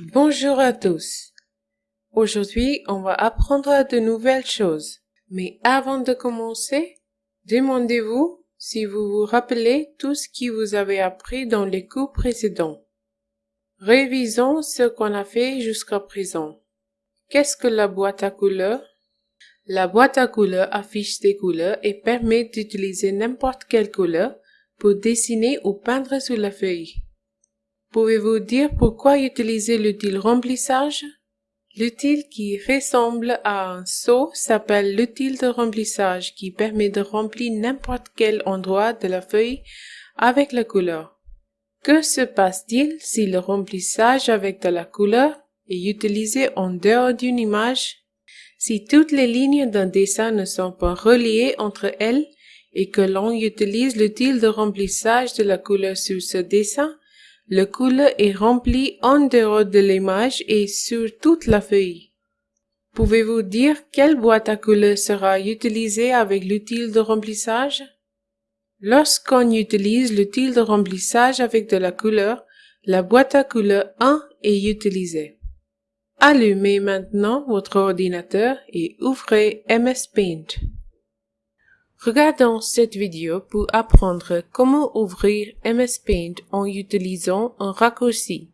Bonjour à tous. Aujourd'hui, on va apprendre de nouvelles choses. Mais avant de commencer, demandez-vous si vous vous rappelez tout ce que vous avez appris dans les cours précédents. Révisons ce qu'on a fait jusqu'à présent. Qu'est-ce que la boîte à couleurs? La boîte à couleurs affiche des couleurs et permet d'utiliser n'importe quelle couleur pour dessiner ou peindre sur la feuille. Pouvez-vous dire pourquoi utiliser l'outil remplissage? L'outil qui ressemble à un seau s'appelle l'outil de remplissage qui permet de remplir n'importe quel endroit de la feuille avec la couleur. Que se passe-t-il si le remplissage avec de la couleur est utilisé en dehors d'une image? Si toutes les lignes d'un dessin ne sont pas reliées entre elles et que l'on utilise l'outil de remplissage de la couleur sur ce dessin, le couleur est rempli en dehors de l'image et sur toute la feuille. Pouvez-vous dire quelle boîte à couleurs sera utilisée avec l'outil de remplissage? Lorsqu'on utilise l'outil de remplissage avec de la couleur, la boîte à couleurs 1 est utilisée. Allumez maintenant votre ordinateur et ouvrez MS Paint. Regardons cette vidéo pour apprendre comment ouvrir MS Paint en utilisant un raccourci.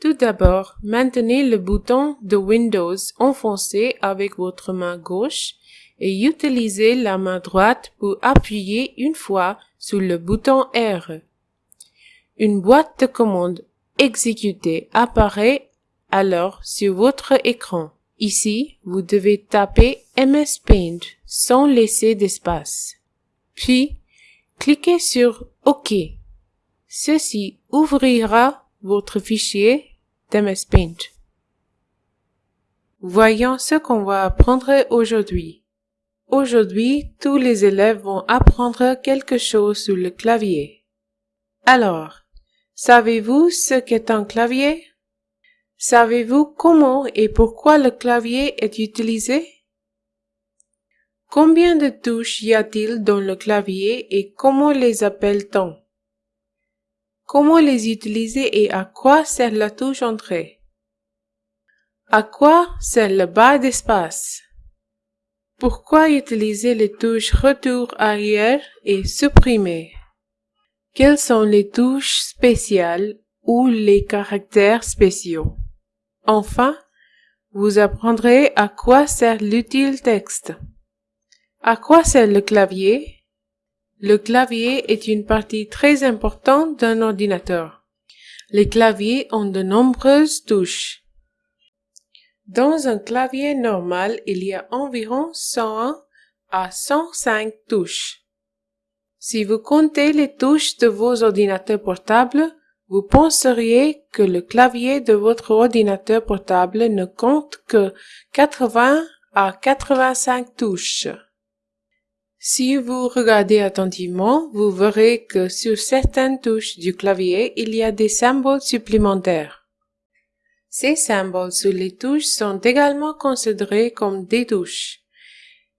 Tout d'abord, maintenez le bouton de Windows enfoncé avec votre main gauche et utilisez la main droite pour appuyer une fois sur le bouton R. Une boîte de commande exécutée apparaît alors sur votre écran. Ici, vous devez taper MS Paint sans laisser d'espace. Puis, cliquez sur OK. Ceci ouvrira votre fichier d'MS Paint. Voyons ce qu'on va apprendre aujourd'hui. Aujourd'hui, tous les élèves vont apprendre quelque chose sur le clavier. Alors, savez-vous ce qu'est un clavier? Savez-vous comment et pourquoi le clavier est utilisé? Combien de touches y a-t-il dans le clavier et comment les appelle-t-on? Comment les utiliser et à quoi sert la touche entrée? À quoi sert le bas d'espace? Pourquoi utiliser les touches retour arrière et supprimer? Quelles sont les touches spéciales ou les caractères spéciaux? Enfin, vous apprendrez à quoi sert l'utile texte. À quoi sert le clavier? Le clavier est une partie très importante d'un ordinateur. Les claviers ont de nombreuses touches. Dans un clavier normal, il y a environ 101 à 105 touches. Si vous comptez les touches de vos ordinateurs portables, vous penseriez que le clavier de votre ordinateur portable ne compte que 80 à 85 touches. Si vous regardez attentivement, vous verrez que sur certaines touches du clavier, il y a des symboles supplémentaires. Ces symboles sur les touches sont également considérés comme des touches.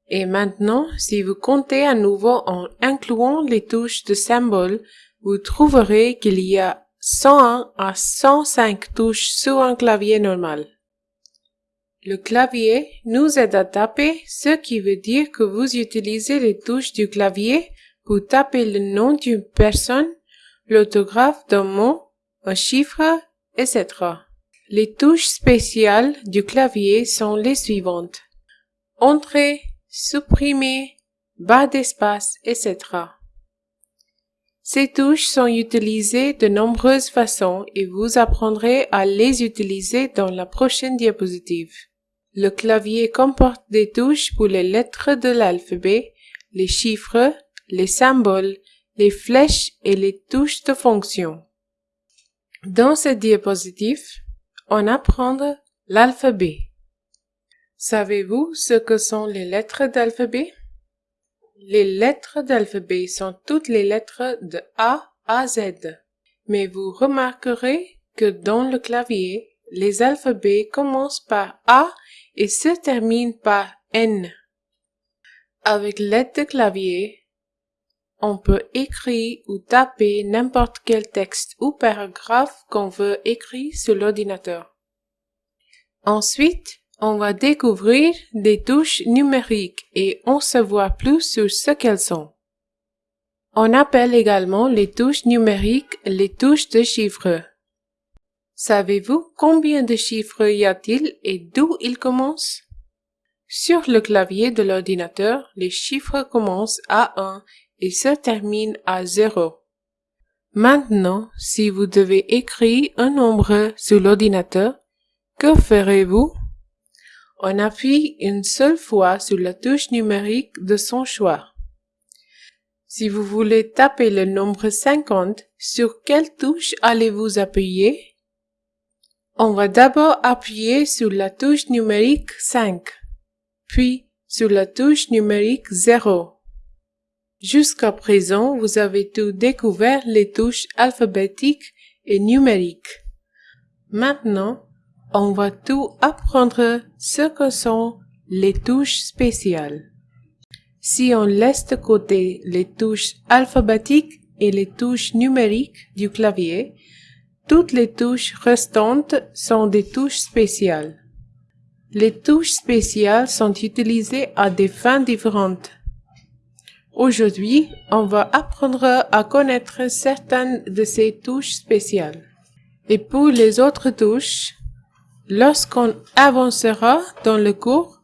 Et maintenant, si vous comptez à nouveau en incluant les touches de symboles, vous trouverez qu'il y a 101 à 105 touches sur un clavier normal. Le clavier nous aide à taper, ce qui veut dire que vous utilisez les touches du clavier pour taper le nom d'une personne, l'autographe d'un mot, un chiffre, etc. Les touches spéciales du clavier sont les suivantes. Entrée, supprimer, bas d'espace, etc. Ces touches sont utilisées de nombreuses façons et vous apprendrez à les utiliser dans la prochaine diapositive. Le clavier comporte des touches pour les lettres de l'alphabet, les chiffres, les symboles, les flèches et les touches de fonction. Dans cette diapositive, on apprend l'alphabet. Savez-vous ce que sont les lettres d'alphabet? Les lettres d'alphabet sont toutes les lettres de A à Z. Mais vous remarquerez que dans le clavier, les alphabets commencent par A et se terminent par N. Avec l'aide de clavier, on peut écrire ou taper n'importe quel texte ou paragraphe qu'on veut écrire sur l'ordinateur. Ensuite, on va découvrir des touches numériques et on se voit plus sur ce qu'elles sont. On appelle également les touches numériques les touches de chiffres. Savez-vous combien de chiffres y a-t-il et d'où ils commencent? Sur le clavier de l'ordinateur, les chiffres commencent à 1 et se terminent à 0. Maintenant, si vous devez écrire un nombre sur l'ordinateur, que ferez-vous? On appuie une seule fois sur la touche numérique de son choix. Si vous voulez taper le nombre 50, sur quelle touche allez-vous appuyer? On va d'abord appuyer sur la touche numérique 5, puis sur la touche numérique 0. Jusqu'à présent, vous avez tout découvert les touches alphabétiques et numériques. Maintenant, on va tout apprendre ce que sont les touches spéciales. Si on laisse de côté les touches alphabétiques et les touches numériques du clavier, toutes les touches restantes sont des touches spéciales. Les touches spéciales sont utilisées à des fins différentes. Aujourd'hui, on va apprendre à connaître certaines de ces touches spéciales. Et pour les autres touches, lorsqu'on avancera dans le cours,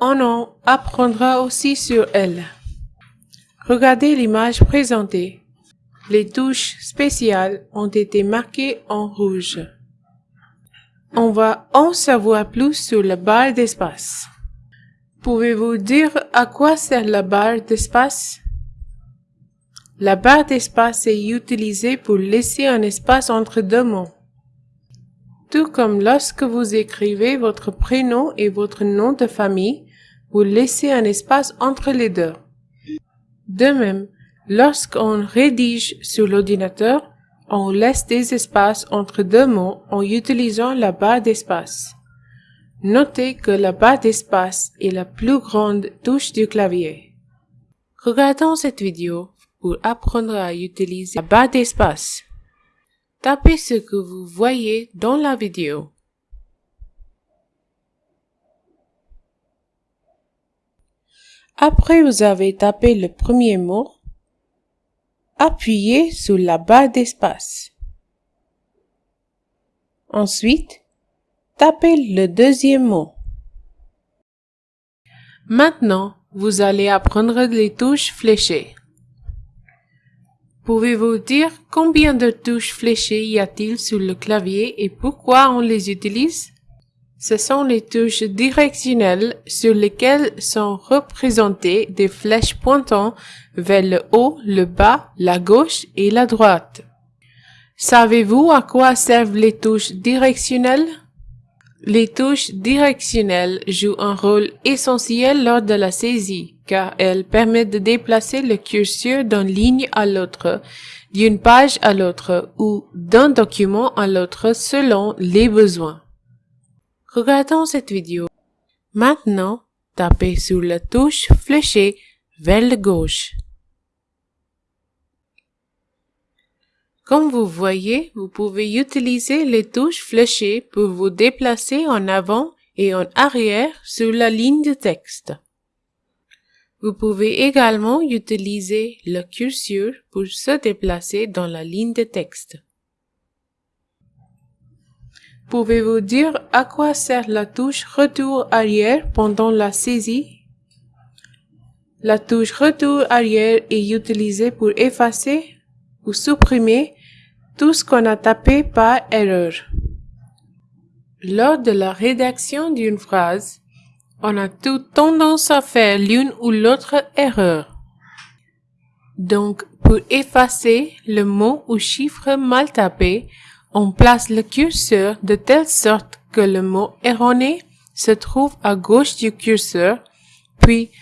on en apprendra aussi sur elles. Regardez l'image présentée. Les touches spéciales ont été marquées en rouge. On va en savoir plus sur la barre d'espace. Pouvez-vous dire à quoi sert la barre d'espace? La barre d'espace est utilisée pour laisser un espace entre deux mots. Tout comme lorsque vous écrivez votre prénom et votre nom de famille, vous laissez un espace entre les deux. De même, lorsqu'on rédige sur l'ordinateur, on laisse des espaces entre deux mots en utilisant la barre d'espace. Notez que la barre d'espace est la plus grande touche du clavier. Regardons cette vidéo pour apprendre à utiliser la barre d'espace. Tapez ce que vous voyez dans la vidéo. Après vous avez tapé le premier mot, appuyez sur la barre d'espace. Ensuite, tapez le deuxième mot. Maintenant, vous allez apprendre les touches fléchées. Pouvez-vous dire combien de touches fléchées y a-t-il sur le clavier et pourquoi on les utilise? Ce sont les touches directionnelles sur lesquelles sont représentées des flèches pointant vers le haut, le bas, la gauche et la droite. Savez-vous à quoi servent les touches directionnelles? Les touches directionnelles jouent un rôle essentiel lors de la saisie, car elles permettent de déplacer le curseur d'une ligne à l'autre, d'une page à l'autre ou d'un document à l'autre selon les besoins. Regardons cette vidéo. Maintenant, tapez sur la touche fléchée vers le gauche. Comme vous voyez, vous pouvez utiliser les touches fléchées pour vous déplacer en avant et en arrière sur la ligne de texte. Vous pouvez également utiliser le curseur pour se déplacer dans la ligne de texte. Pouvez-vous dire à quoi sert la touche retour arrière pendant la saisie? La touche retour arrière est utilisée pour effacer ou supprimer tout ce qu'on a tapé par erreur. Lors de la rédaction d'une phrase, on a tout tendance à faire l'une ou l'autre erreur. Donc, pour effacer le mot ou chiffre mal tapé, on place le curseur de telle sorte que le mot erroné se trouve à gauche du curseur, puis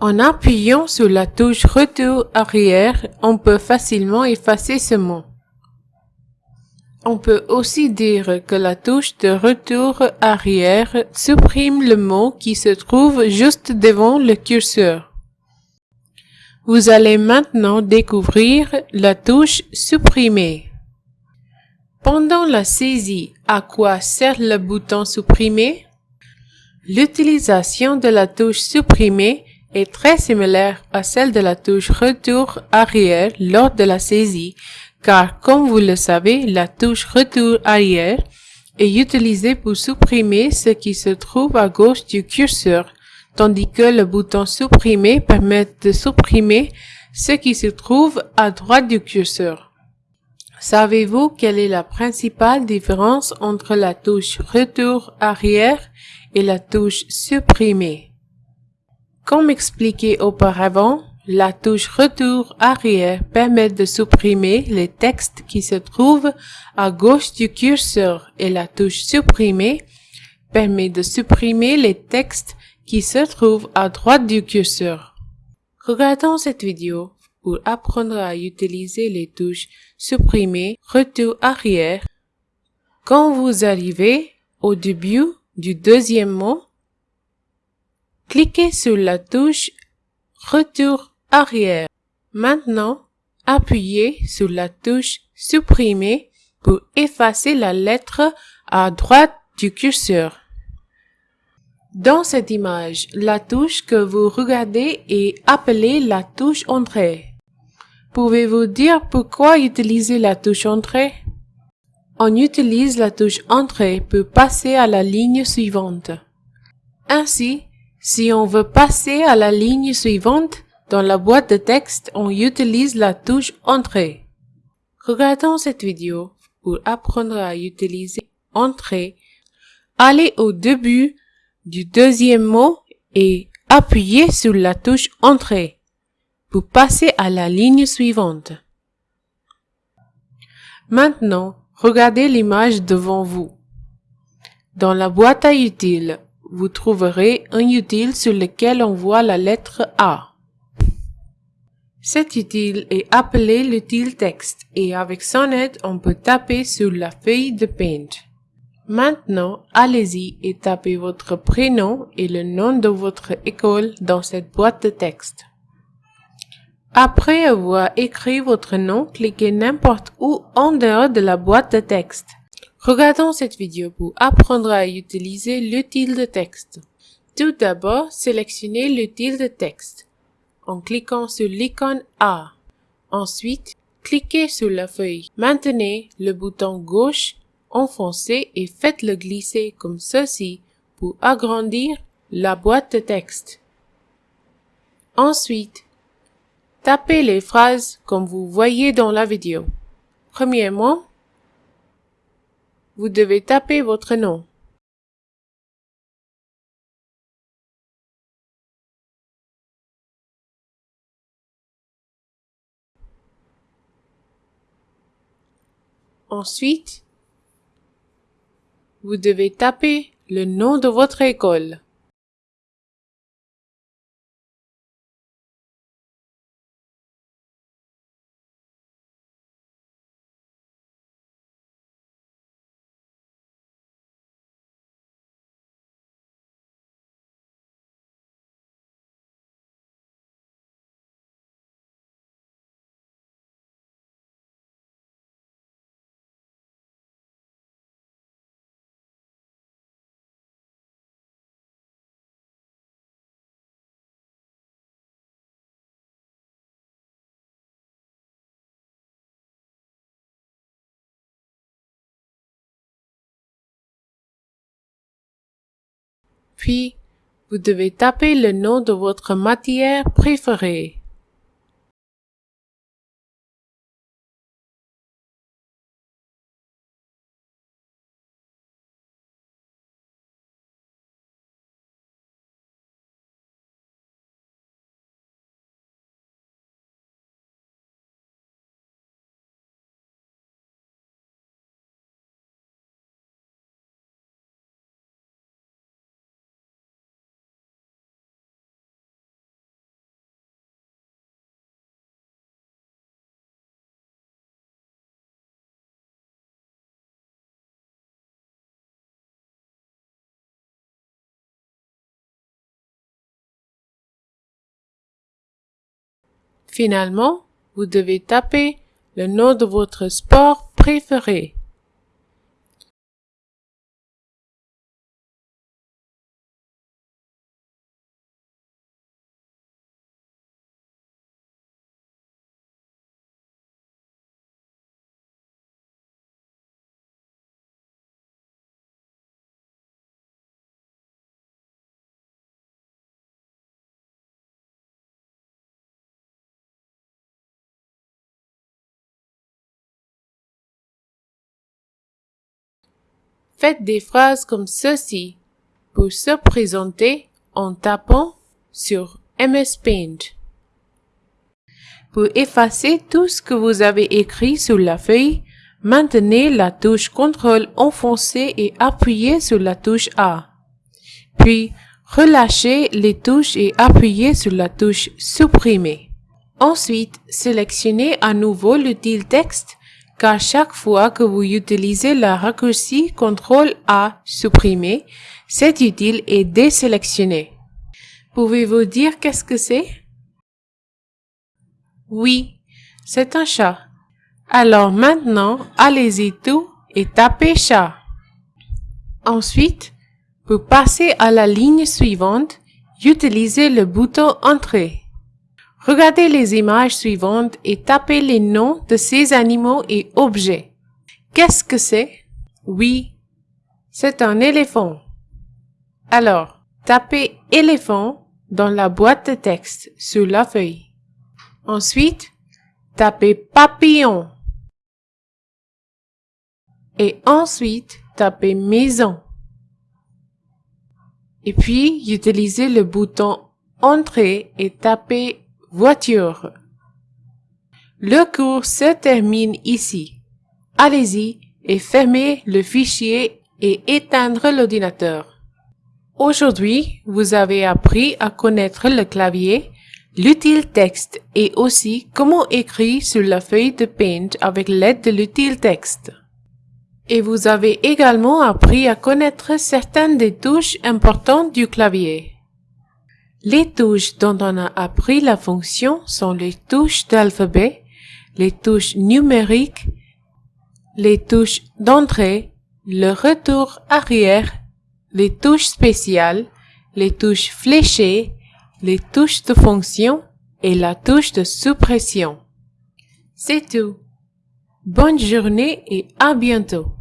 en appuyant sur la touche retour arrière, on peut facilement effacer ce mot. On peut aussi dire que la touche de retour arrière supprime le mot qui se trouve juste devant le curseur. Vous allez maintenant découvrir la touche supprimer. Pendant la saisie, à quoi sert le bouton supprimer? L'utilisation de la touche supprimer est très similaire à celle de la touche retour arrière lors de la saisie, car comme vous le savez, la touche retour arrière est utilisée pour supprimer ce qui se trouve à gauche du curseur, tandis que le bouton supprimer permet de supprimer ce qui se trouve à droite du curseur. Savez-vous quelle est la principale différence entre la touche retour arrière et la touche supprimer? Comme expliqué auparavant, la touche retour arrière permet de supprimer les textes qui se trouvent à gauche du curseur et la touche supprimer permet de supprimer les textes qui se trouvent à droite du curseur. Regardons cette vidéo pour apprendre à utiliser les touches supprimer, retour arrière. Quand vous arrivez au début du deuxième mot, cliquez sur la touche retour arrière. Maintenant, appuyez sur la touche supprimer pour effacer la lettre à droite du curseur. Dans cette image, la touche que vous regardez est appelée la touche entrée. Pouvez-vous dire pourquoi utiliser la touche entrée? On utilise la touche entrée pour passer à la ligne suivante. Ainsi, si on veut passer à la ligne suivante, dans la boîte de texte, on utilise la touche Entrée. Regardons cette vidéo pour apprendre à utiliser Entrée. Allez au début du deuxième mot et appuyez sur la touche Entrée pour passer à la ligne suivante. Maintenant, regardez l'image devant vous. Dans la boîte à utiles, vous trouverez un utile sur lequel on voit la lettre A. Cet utile est appelé l'utile texte et avec son aide, on peut taper sur la feuille de Paint. Maintenant, allez-y et tapez votre prénom et le nom de votre école dans cette boîte de texte. Après avoir écrit votre nom, cliquez n'importe où en dehors de la boîte de texte. Regardons cette vidéo pour apprendre à utiliser l'utile de texte. Tout d'abord, sélectionnez l'utile de texte en cliquant sur l'icône A. Ensuite, cliquez sur la feuille. Maintenez le bouton gauche enfoncé et faites-le glisser comme ceci pour agrandir la boîte de texte. Ensuite, tapez les phrases comme vous voyez dans la vidéo. Premièrement, vous devez taper votre nom. Ensuite, vous devez taper le nom de votre école. Puis, vous devez taper le nom de votre matière préférée. Finalement, vous devez taper le nom de votre sport préféré. Faites des phrases comme ceci pour se présenter en tapant sur MS Paint. Pour effacer tout ce que vous avez écrit sur la feuille, maintenez la touche CTRL enfoncée et appuyez sur la touche A. Puis, relâchez les touches et appuyez sur la touche Supprimer. Ensuite, sélectionnez à nouveau l'utile texte car chaque fois que vous utilisez la raccourci CTRL A supprimer, cet utile est désélectionné. Pouvez-vous dire qu'est-ce que c'est? Oui, c'est un chat. Alors maintenant, allez-y tout et tapez chat. Ensuite, pour passer à la ligne suivante, utilisez le bouton Entrée. Regardez les images suivantes et tapez les noms de ces animaux et objets. Qu'est-ce que c'est? Oui, c'est un éléphant. Alors, tapez éléphant dans la boîte de texte sur la feuille. Ensuite, tapez papillon. Et ensuite, tapez maison. Et puis, utilisez le bouton Entrée et tapez voiture. Le cours se termine ici. Allez-y et fermez le fichier et éteindre l'ordinateur. Aujourd'hui, vous avez appris à connaître le clavier, l'utile texte et aussi comment écrire sur la feuille de Paint avec l'aide de l'utile texte. Et vous avez également appris à connaître certaines des touches importantes du clavier. Les touches dont on a appris la fonction sont les touches d'alphabet, les touches numériques, les touches d'entrée, le retour arrière, les touches spéciales, les touches fléchées, les touches de fonction et la touche de suppression. C'est tout. Bonne journée et à bientôt.